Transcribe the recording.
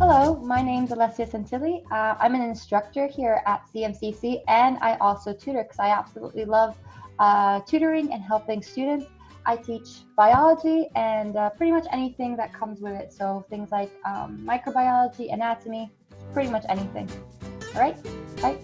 Hello, my name is Alessia Santilli. Uh, I'm an instructor here at CMCC and I also tutor because I absolutely love uh, tutoring and helping students. I teach biology and uh, pretty much anything that comes with it. So things like um, microbiology, anatomy, pretty much anything. All right, bye.